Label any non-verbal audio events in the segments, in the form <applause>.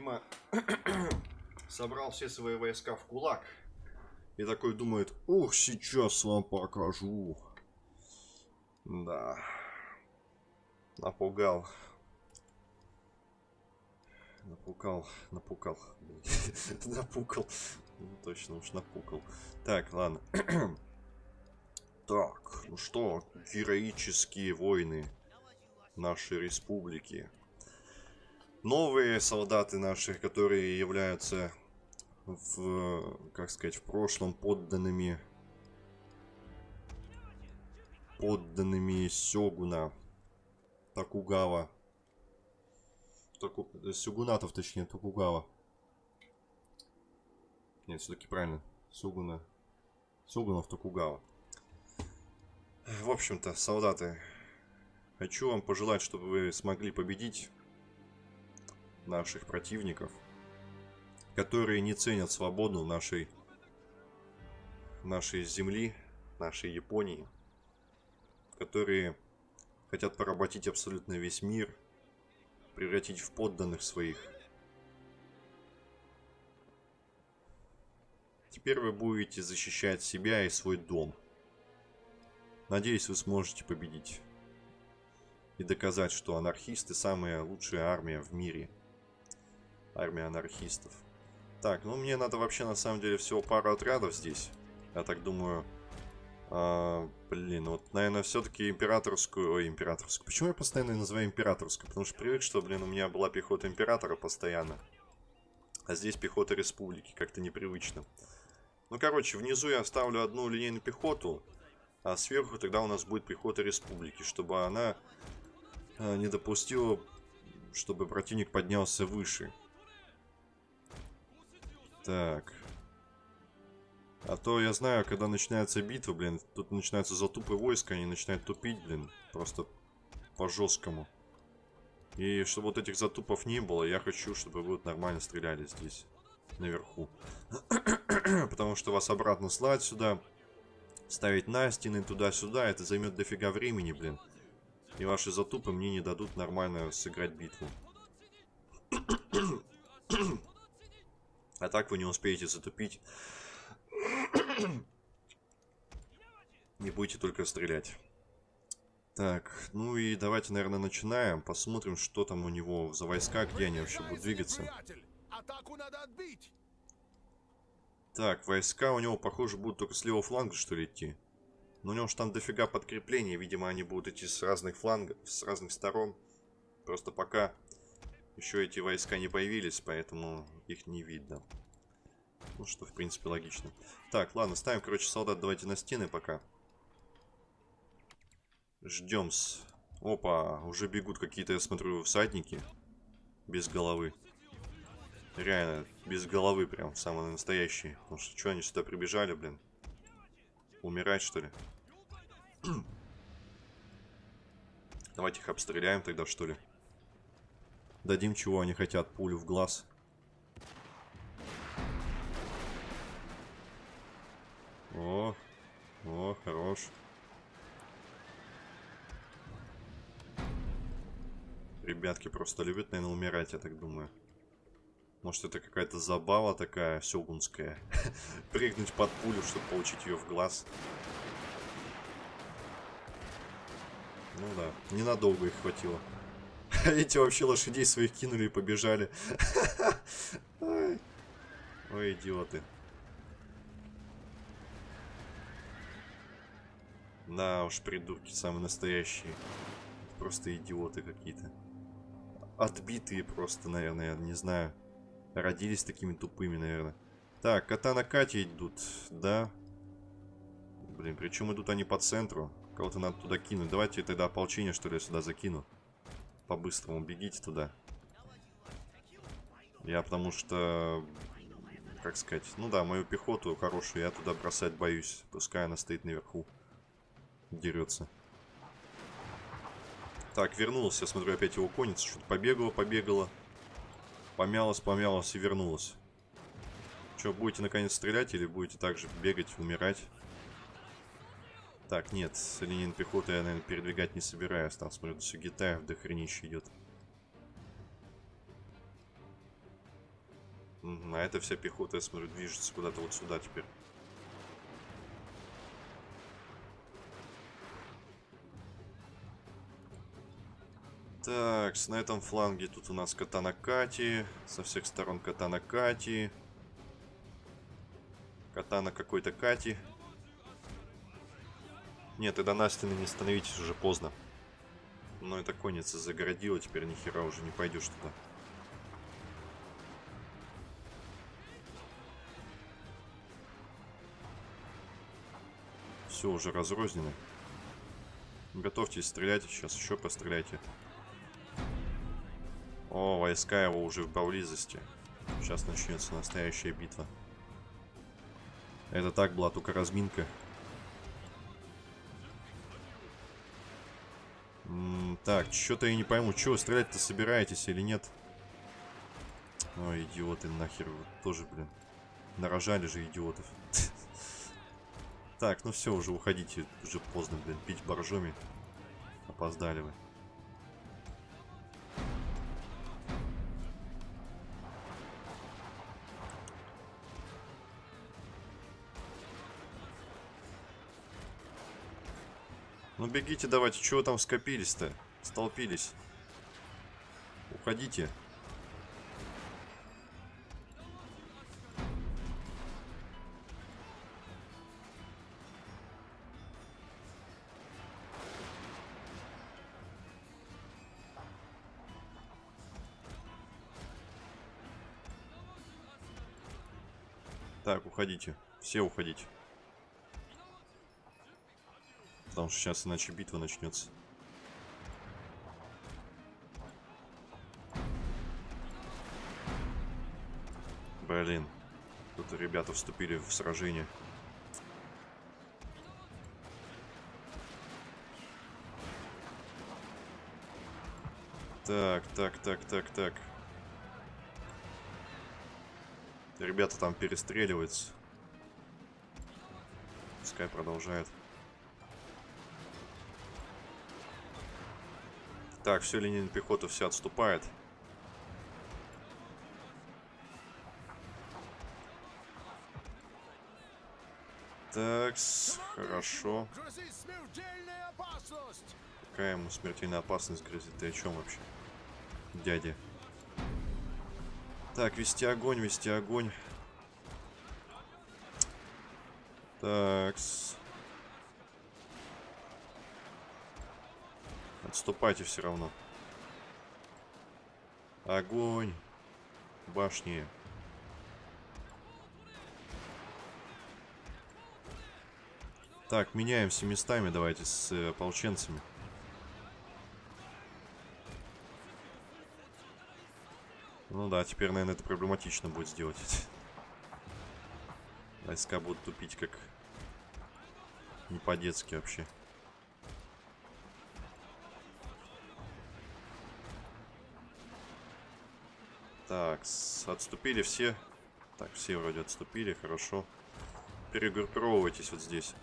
Видимо, <clears throat> собрал все свои войска в кулак. И такой думает, ух, сейчас вам покажу. Да. Напугал. Напукал, напукал. <laughs> Напукал. Ну, точно уж напукал. Так, ладно. <clears throat> так, ну что, героические войны нашей республики. Новые солдаты наши, которые являются в, как сказать, в прошлом подданными подданными Сёгуна Такугава. Таку... Сёгунатов, точнее, Токугава. Нет, все-таки правильно. Сёгуна. Сёгунов Токугава. В общем-то, солдаты, хочу вам пожелать, чтобы вы смогли победить наших противников, которые не ценят свободу нашей, нашей земли, нашей Японии, которые хотят поработить абсолютно весь мир, превратить в подданных своих. Теперь вы будете защищать себя и свой дом. Надеюсь, вы сможете победить. И доказать, что анархисты самая лучшая армия в мире. Армия анархистов. Так, ну мне надо вообще на самом деле всего пару отрядов здесь. Я так думаю, а, блин, вот, наверное, все-таки императорскую... Ой, императорскую. Почему я постоянно называю императорскую? Потому что привык, что, блин, у меня была пехота императора постоянно. А здесь пехота республики. Как-то непривычно. Ну, короче, внизу я оставлю одну линейную пехоту. А сверху тогда у нас будет пехота республики. Чтобы она э, не допустила, чтобы противник поднялся выше. Так. А то я знаю, когда начинается битва, блин, тут начинаются затупы войска, они начинают тупить, блин, просто по-жесткому. И чтобы вот этих затупов не было, я хочу, чтобы вы вот нормально стреляли здесь, наверху. <clears throat> Потому что вас обратно слать сюда, ставить на стены туда-сюда, это займет дофига времени, блин. И ваши затупы мне не дадут нормально сыграть битву. А так вы не успеете затупить <coughs> не будете только стрелять. Так, ну и давайте, наверное, начинаем. Посмотрим, что там у него за войска, где они вообще будут двигаться. Так, войска у него, похоже, будут только с левого фланга, что ли, идти. Но у него же там дофига подкреплений. Видимо, они будут идти с разных флангов, с разных сторон. Просто пока еще эти войска не появились, поэтому их не видно. Ну, что, в принципе, логично. Так, ладно, ставим, короче, солдат давайте на стены пока. Ждем с... Опа, уже бегут какие-то, я смотрю, всадники. Без головы. Реально, без головы прям, самые настоящие. Потому что, что они сюда прибежали, блин? Умирать, что ли? <clears throat> Давайте их обстреляем тогда, что ли? Дадим, чего они хотят, пулю в глаз. О, о, хорош. Ребятки просто любят, наверное, умирать, я так думаю. Может, это какая-то забава такая сёгунская. <laughs> Прыгнуть под пулю, чтобы получить ее в глаз. Ну да, ненадолго их хватило. <laughs> Эти вообще лошадей своих кинули и побежали. <laughs> Ой, идиоты. Да уж, придурки самые настоящие. Просто идиоты какие-то. Отбитые просто, наверное, я не знаю. Родились такими тупыми, наверное. Так, Катана Катя идут, да? Блин, причем идут они по центру. Кого-то надо туда кинуть. Давайте тогда ополчение, что ли, сюда закину. По-быстрому бегите туда. Я потому что... Как сказать? Ну да, мою пехоту хорошую я туда бросать боюсь. Пускай она стоит наверху дерется. Так, вернулся. Я смотрю, опять его конница. Что-то побегала, побегала. Помялась, помялась и вернулась. Что, будете наконец стрелять или будете также бегать, умирать? Так, нет, линейной пехоты я, наверное, передвигать не собираюсь. Там, смотрю, до Сугитаев до хренища идет. А это вся пехота, я смотрю, движется куда-то вот сюда теперь. Так, на этом фланге тут у нас Катана Кати. Со всех сторон Катана Кати. Катана какой-то Кати. Нет, и до Настины не становитесь, уже поздно. Но это конница загородила, теперь ни хера уже не пойдешь туда. Все уже разрознено. Готовьтесь стрелять, сейчас еще постреляйте. О, войска его уже в поблизости. Сейчас начнется настоящая битва. Это так была только разминка. Так, что-то я не пойму, вы стрелять-то собираетесь или нет? Ой, идиоты, нахер вы тоже, блин. Нарожали же идиотов. <laughs> Так, ну все, уже уходите. Уже поздно, блин, пить боржоми. Опоздали вы. Ну бегите давайте, чего там скопились-то? Столпились. Уходите. Так, уходите. Все уходите. Потому что сейчас иначе битва начнется. Блин. Тут ребята вступили в сражение. Так, так, так, так, так. Ребята там перестреливаются. Пускай продолжает. Так, все, линия пехоты все отступает. Так, хорошо. Какая ему смертельная опасность грозит? Ты о чем вообще? Дядя. Так, вести огонь, вести огонь. Так. Отступайте все равно. Огонь. Башни. Так, меняемся местами давайте с э, ополченцами. Ну да, теперь, наверное, это проблематично будет сделать. <laughs> Войска будут тупить как не по-детски вообще. Так, отступили все. Так, все вроде отступили, хорошо. Перегруппировывайтесь вот здесь.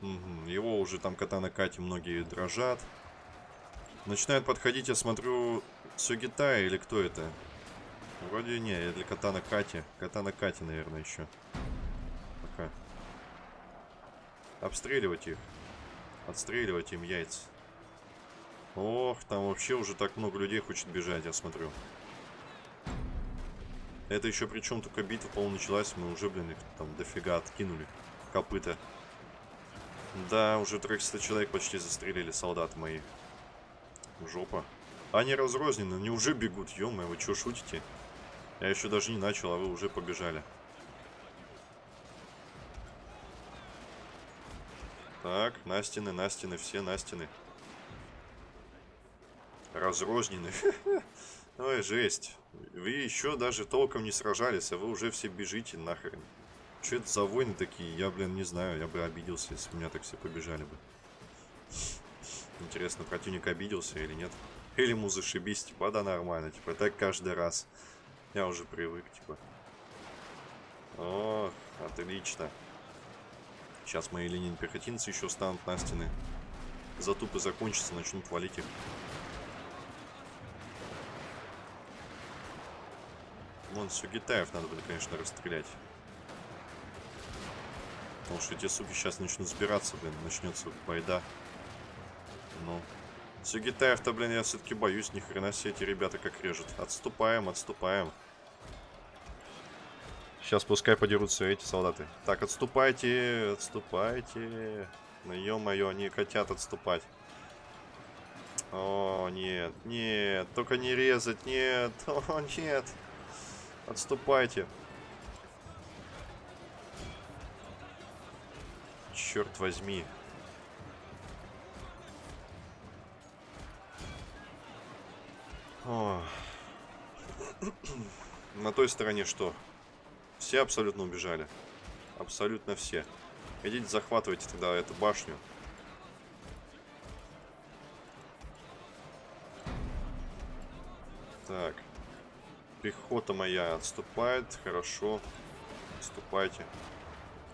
Мгм, Его уже там катана Кати многие дрожат. Начинают подходить, я смотрю, Сюгитай или кто это? Вроде не, это для катана Кати. Катана Кати, наверное, еще. Пока. Обстреливать их. Отстреливать им яйца. Ох, там вообще уже так много людей хочет бежать, я смотрю. Это еще причем только битва, по-моему, началась. Мы уже, блин, их там дофига откинули. Копыта. Да, уже 300 человек почти застрелили, солдаты мои. Жопа. Они разрознены, они уже бегут, ё вы что, шутите? Я еще даже не начал, а вы уже побежали. Так, Настины, Настины, все Настины. Разрознены. <laughs> Ой, жесть. Вы еще даже толком не сражались, а вы уже все бежите нахрен. Что это за войны такие? Я, блин, не знаю. Я бы обиделся, если бы меня так все побежали бы. Интересно, противник обиделся или нет? Или ему зашибись, типа, да нормально, типа, так каждый раз. Я уже привык, типа. О, отлично. Сейчас мои линии пехотинцы еще станут на стены. затупы закончатся, начнут валить их. Вон Сугитаев надо будет, конечно, расстрелять. Потому что эти суки сейчас начнут сбираться, блин, начнется байда. Ну. Сугитаев-то, блин, я все-таки боюсь, ни хрена себе эти ребята как режут. Отступаем, отступаем. Сейчас пускай подерутся эти солдаты. Так, отступайте, отступайте. Ну, ё-моё, они хотят отступать. О, нет, нет, только не резать, нет, <laughs> о, нет. Отступайте. Черт возьми. О. <clears throat> На той стороне что? Все абсолютно убежали. Абсолютно все. Идите захватывайте тогда эту башню. Так. Пехота моя отступает. Хорошо. Отступайте.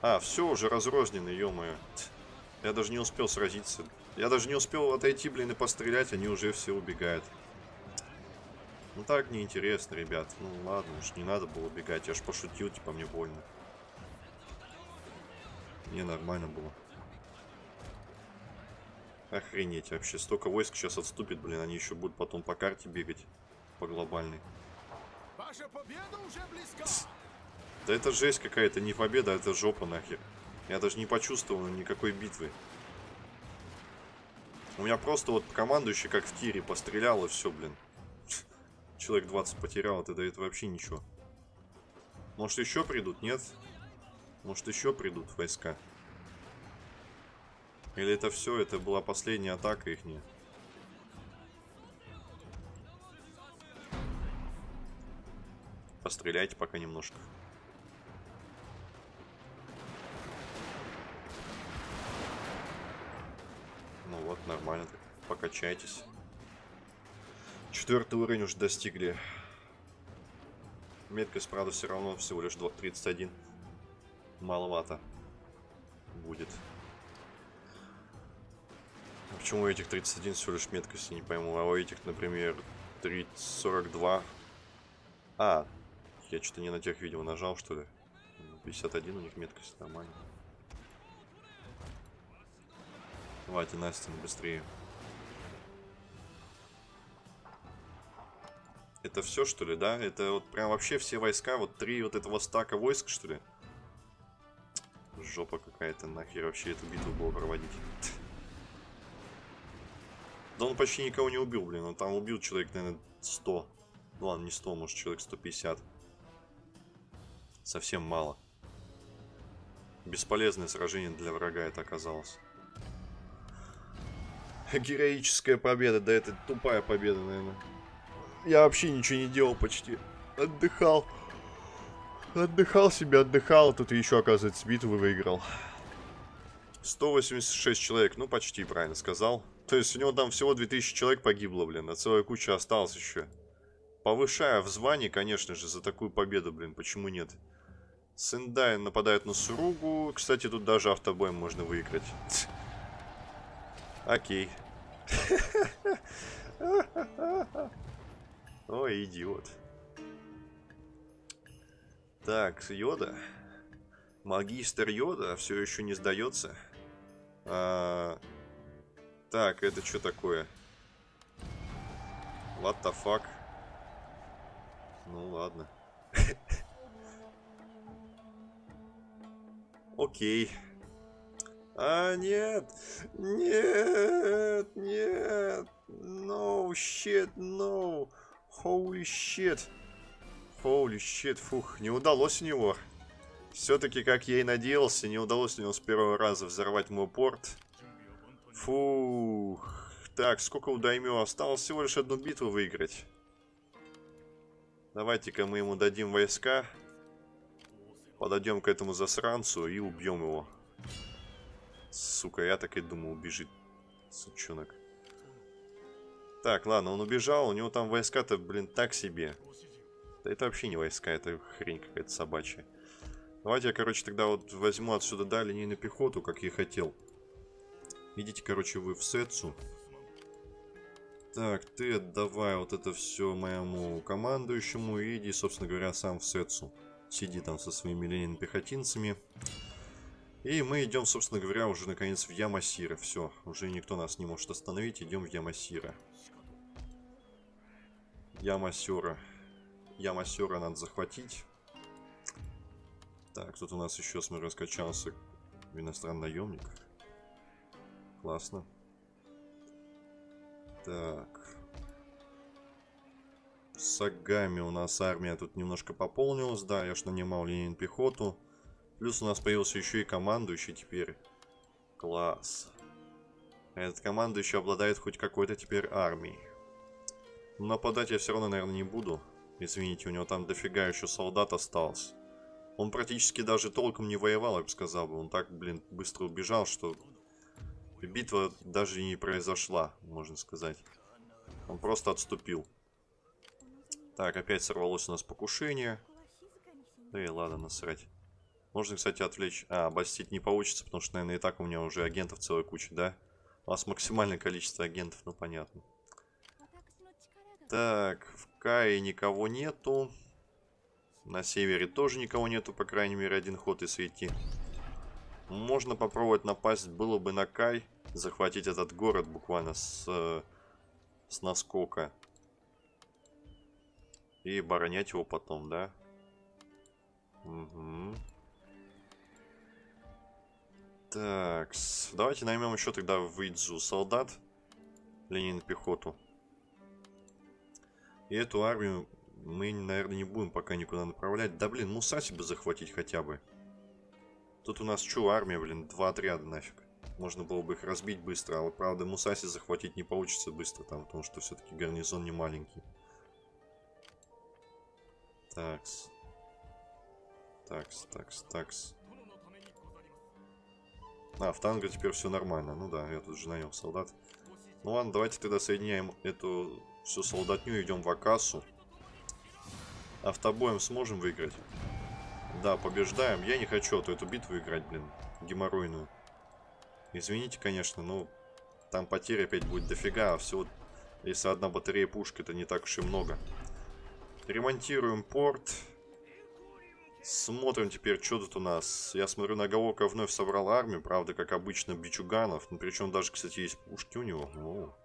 А, все, уже разрознены, ё -моё. Я даже не успел сразиться. Я даже не успел отойти, блин, и пострелять, они уже все убегают. Ну так неинтересно, ребят. Ну ладно, уж не надо было убегать. Я ж пошутил, типа мне больно. Не, нормально было. Охренеть вообще. Столько войск сейчас отступит, блин. Они еще будут потом по карте бегать. По глобальной. Ваша победа уже близка. Да это жесть какая-то. Не победа, а это жопа нахер. Я даже не почувствовал никакой битвы. У меня просто вот командующий как в тире пострелял и все, блин. Человек 20 потерял, это, это вообще ничего. Может еще придут, нет? Может еще придут войска? Или это все, это была последняя атака их? Постреляйте пока немножко. Ну вот, нормально так. Покачайтесь. Четвертый уровень уже достигли. Меткость, правда, все равно всего лишь 31. Маловато будет. А почему у этих 31 всего лишь меткости, не пойму. А у этих, например, 30, 42. А, я что-то не на тех видео нажал, что ли. 51 у них меткость, нормально. Давайте, Настя, быстрее. Это все, что ли, да? Это вот прям вообще все войска, вот три вот этого стака войск, что ли? Жопа какая-то, нахер вообще эту битву было проводить. Да он почти никого не убил, блин. Он там убил человек, наверное, 100. Ну ладно, не 100, может человек 150. Совсем мало. Бесполезное сражение для врага это оказалось. Героическая победа, да это тупая победа, наверное. Я вообще ничего не делал почти. Отдыхал. Отдыхал себе, отдыхал. Тут еще, оказывается, битву выиграл. 186 человек. Ну, почти правильно сказал. То есть у него там всего 2000 человек погибло, блин. А целая куча осталась еще. Повышая в звании, конечно же, за такую победу, блин. Почему нет? Сендай нападает на Суругу. Кстати, тут даже автобой можно выиграть. Окей. <laughs> Ой, идиот. Так, Йода. Магистр Йода все еще не сдается. А... Так, это что такое? What the fuck? Ну ладно. <laughs> Окей. А, нет! Нет! Нет! No shit, no! Holy shit. Holy shit, фух, не удалось у него. Все-таки, как я и надеялся, не удалось у него с первого раза взорвать мой порт. Фух. Так, сколько у Даймё? Осталось всего лишь одну битву выиграть. Давайте-ка мы ему дадим войска. Подойдем к этому засранцу и убьем его. Сука, я так и думал, убежит. Сучонок. Так, ладно, он убежал, у него там войска-то, блин, так себе. Да это вообще не войска, это хрень какая-то собачья. Давайте я, короче, тогда вот возьму отсюда, да, линейную пехоту, как я хотел. Идите, короче, вы в Сетсу. Так, ты отдавай вот это все моему командующему иди, собственно говоря, сам в Сетсу. Сиди там со своими ленин пехотинцами. И мы идем, собственно говоря, уже наконец в Ямасира. Все, уже никто нас не может остановить. Идем в Ямасира. Ямасера. Ямасера надо захватить. Так, тут у нас еще, смотрю, раскачался иностранный наемник. Классно. Так. В Сагами у нас армия тут немножко пополнилась. Да, я ж нанимал Ленин пехоту. Плюс у нас появился еще и командующий теперь. Класс. Этот командующий обладает хоть какой-то теперь армией. Нападать я все равно, наверное, не буду. Извините, у него там дофига еще солдат осталось. Он практически даже толком не воевал, я бы сказал бы. Он так, блин, быстро убежал, что битва даже не произошла, можно сказать. Он просто отступил. Так, опять сорвалось у нас покушение. Да и ладно, насрать. Можно, кстати, отвлечь... А, обостить не получится, потому что, наверное, и так у меня уже агентов целая куча, да? У нас максимальное количество агентов, ну понятно. Так, в Кае никого нету. На севере тоже никого нету, по крайней мере, один ход и свети. Можно попробовать напасть было бы на Кай, захватить этот город буквально с, с наскока. И оборонять его потом, да? Угу. Так, давайте наймем еще тогда в Идзу солдат. Ленин пехоту. И эту армию мы, наверное, не будем пока никуда направлять. Да, блин, Мусаси бы захватить хотя бы. Тут у нас что, армия, блин, два отряда нафиг. Можно было бы их разбить быстро, а правда, Мусаси захватить не получится быстро там, потому что все-таки гарнизон не маленький. Такс. Такс, такс, такс. А, в танго теперь все нормально. Ну да, я тут же нанял солдат. Ну ладно, давайте тогда соединяем эту всю солдатню, идем в Акасу. Автобоем сможем выиграть? Да, побеждаем. Я не хочу эту, эту битву играть, блин. Геморройную. Извините, конечно, но там потеря опять будет дофига, а всего, если одна батарея пушек, это не так уж и много. Ремонтируем порт. Смотрим теперь, что тут у нас. Я смотрю, Наголока вновь собрал армию. Правда, как обычно, бичуганов. Ну, причем даже, кстати, есть пушки у него. О.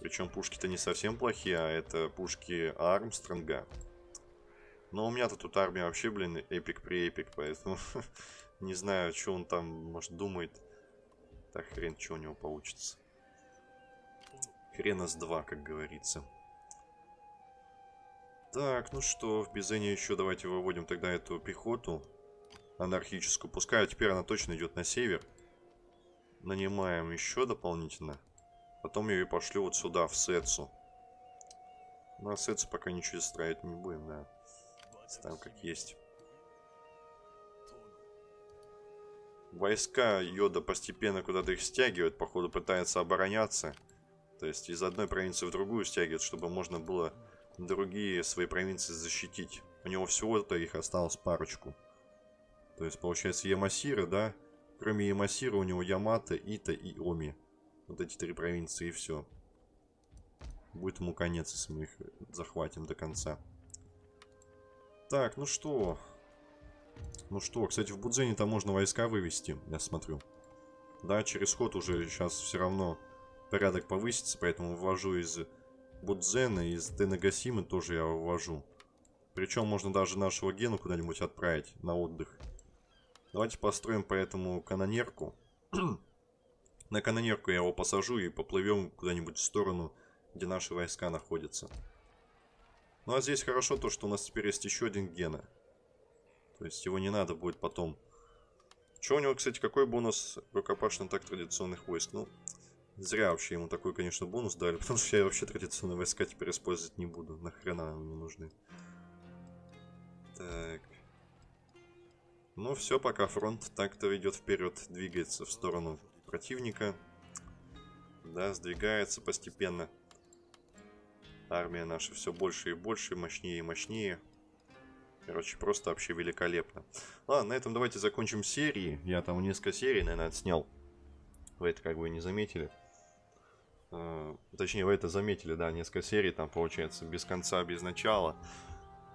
Причем пушки-то не совсем плохие, а это пушки Армстронга. Но у меня-то тут армия вообще, блин, эпик при эпик, поэтому <laughs> не знаю, что он там, может, думает. Так, хрен, что у него получится. Хрена с два, как говорится. Так, ну что, в Бизене еще давайте выводим тогда эту пехоту анархическую. Пускай теперь она точно идет на север. Нанимаем еще дополнительно. Потом ее пошлю вот сюда, в Сетсу. На Сетсу пока ничего строить не будем, да. Там как есть. Войска Йода постепенно куда-то их стягивает. Походу пытается обороняться. То есть из одной провинции в другую стягивает, чтобы можно было другие свои провинции защитить. У него всего-то их осталось парочку. То есть, получается, Ямасира, да? Кроме Ямасира у него Ямато, Ита и Оми. Вот эти три провинции и все. Будет ему конец, если мы их захватим до конца. Так, ну что? Ну что, кстати, в Будзене там можно войска вывести, я смотрю. Да, через ход уже сейчас все равно порядок повысится, поэтому ввожу из Будзена из Денагасимы тоже я вывожу. Причем можно даже нашего Гену куда-нибудь отправить на отдых. Давайте построим поэтому канонерку. <clears throat> на канонерку я его посажу и поплывем куда-нибудь в сторону, где наши войска находятся. Ну а здесь хорошо то, что у нас теперь есть еще один Гена. То есть его не надо будет потом... Что у него, кстати, какой бонус рукопашных так традиционных войск? Ну, Зря вообще ему такой, конечно, бонус дали, <laughs> потому что я вообще традиционные войска теперь использовать не буду. Нахрена они нужны. Так. Ну все, пока фронт так-то идет вперед, двигается в сторону противника. Да, сдвигается постепенно. Армия наша все больше и больше, мощнее и мощнее. Короче, просто вообще великолепно. Ладно, на этом давайте закончим серии. Я там несколько серий, наверное, отснял. Вы это как бы не заметили. Э, Точнее, вы это заметили, да, несколько серий там получается, без конца, без начала.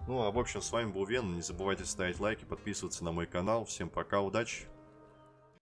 Ну, а в общем, с вами был Вен. Не забывайте ставить лайки, подписываться на мой канал. Всем пока, удачи!